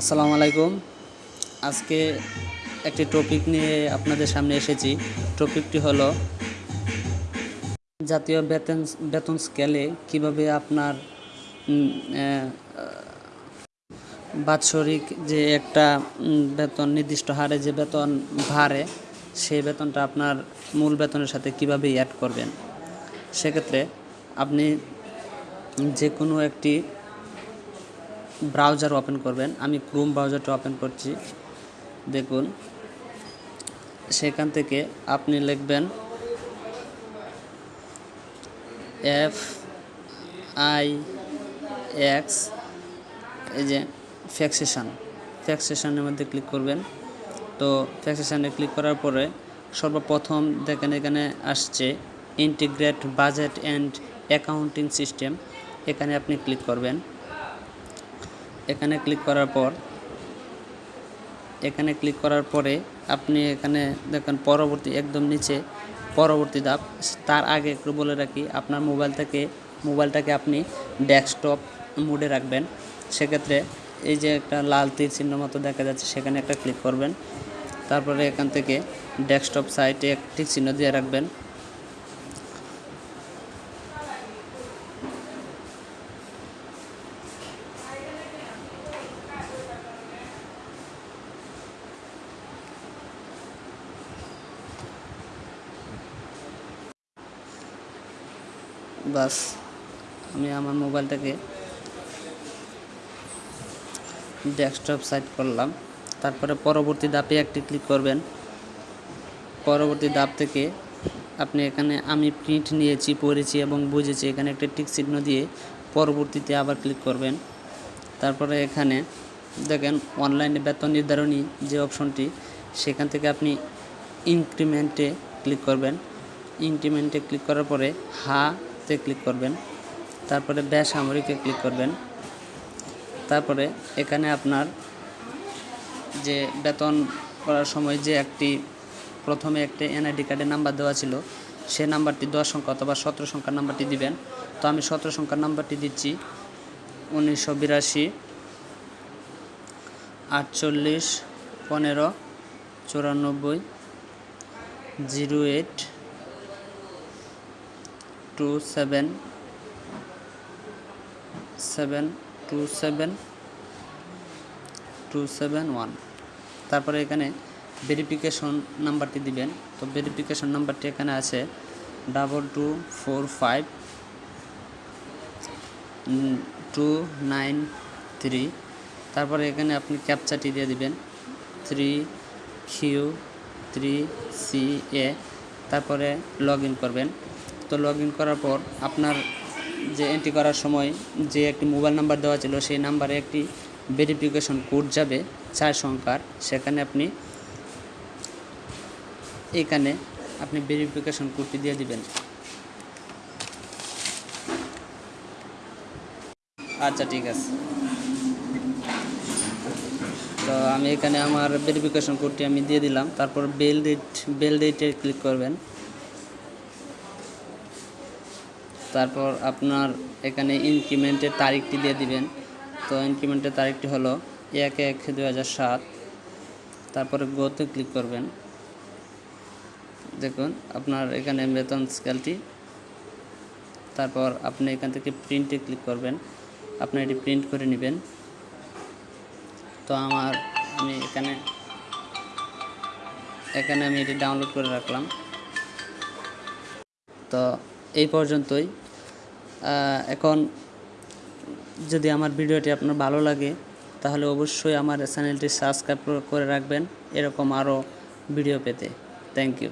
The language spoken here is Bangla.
আসসালামু আলাইকুম। আজকে একটি টপিক নিয়ে আপনাদের সামনে এসেছি। টপিকটি হলো জাতীয় বেতন বেতন স্কেলে কীভাবে আপনার বাৎসরিক যে একটা বেতন, নির্দিষ্ট হারে যে বেতন ভারে সেই বেতনটা আপনার মূল বেতনের সাথে কীভাবে অ্যাড করবেন? সেক্ষেত্রে আপনি যে কোনো একটি ব্রাউজার ওপেন করবেন। আমি ক্রোম ব্রাউজারটা ওপেন করছি। দেখুন, সেখান থেকে আপনি লিখবেন এফ আই এক্স এই যে ফ্যাক্সেশন। ফ্যাক্সেশনের মধ্যে ক্লিক করবেন। তো ফ্যাক্সেশানে ক্লিক করার পরে সর্বপ্রথম দেখেন এখানে আসছে integrate budget and accounting system. এখানে আপনি ক্লিক করবেন। এখানে ক্লিক করার পর, এখানে ক্লিক করার পরে আপনি এখানে দেখেন পরবর্তী, একদম নিচে পরবর্তী ধাপ। তার আগে একটু বলে রাখি, আপনার মোবাইল থেকে মোবাইলটাকে আপনি ডেস্কটপ মোডে রাখবেন। সেক্ষেত্রে এই যে একটা লাল তীর চিহ্ন মতো দেখা যাচ্ছে, সেখানে একটা ক্লিক করবেন। তারপরে এখান থেকে ডেস্কটপ সাইটে একটি চিহ্ন দিয়ে রাখবেন। বাস, আমি আমার মোবাইলটাকে ডেস্কটপ সাইট করলাম। তারপরে পরবর্তী ধাপে একটি ক্লিক করবেন। পরবর্তী ধাপ থেকে আপনি এখানে আমি প্রিন্ট নিয়েছি, পড়েছি এবং বুঝেছি, এখানে একটা টিক চিহ্ন দিয়ে পরবর্তীতে আবার ক্লিক করবেন। তারপরে এখানে দেখেন অনলাইনে বেতন নির্ধারণী যে অপশনটি সেখান থেকে আপনি ইনক্রিমেন্টে ক্লিক করবেন। ইনক্রিমেন্টে ক্লিক করার পরে হাতে ক্লিক করবেন। তারপরে বেসামরিকে ক্লিক করবেন। তারপরে এখানে আপনার যে বেতন করার সময় যে একটি, প্রথমে একটি এনআইডি কার্ডের নাম্বার দেওয়া ছিল, সে নাম্বারটি দশ সংখ্যা অথবা সতেরো সংখ্যার নাম্বারটি দিবেন। তো আমি সতেরো সংখ্যার নাম্বারটি দিচ্ছি। উনিশশো বিরাশি, আটচল্লিশ, পনেরো, চুরানব্বই, zero eight two seven seven two seven two seven one. তারপরে এখানে ভেরিফিকেশন নাম্বারটি দিবেন। তো ভেরিফিকেশন নাম্বারটি এখানে আছে double two four five two nine three তারপরে এখানে আপনি ক্যাপচাটি দিয়ে দিবেন। Three Q three C A তারপরে লগ করবেন। তো লগ ইন করার পর আপনার যে এন্ট্রি করার সময় যে একটি মোবাইল নাম্বার দেওয়া ছিল, সেই নাম্বারে একটি ভেরিফিকেশন কোড যাবে চার সংখ্যার। সেখানে আপনি এখানে আপনি ভেরিফিকেশন কোডটি দিয়ে দিবেন। আচ্ছা ঠিক আছে। তো আমি এখানে আমার ভেরিফিকেশন কোডটি আমি দিয়ে দিলাম। তারপর বেল ডেট বেল ডেটে ক্লিক করবেন। তারপর আপনার এখানে ইনক্রিমেন্টের তারিখটি দিয়ে দিবেন। তো ইনক্রিমেন্টের তারিখটি হলো এক এক দু তারপরে গোতে ক্লিক করবেন। দেখুন, আপনার এখানে বেতন স্কেলটি তারপর আপনি এখান থেকে প্রিন্টে ক্লিক করবেন। আপনি এটি প্রিন্ট করে নেবেন। তো আমার, আমি এখানে এখানে আমি এটি ডাউনলোড করে রাখলাম। তো এই পর্যন্তই। এখন যদি আমার ভিডিওটি আপনার ভালো লাগে, তাহলে অবশ্যই আমার চ্যানেলটি সাবস্ক্রাইব করে রাখবেন, এরকম আরও ভিডিও পেতে। Thank you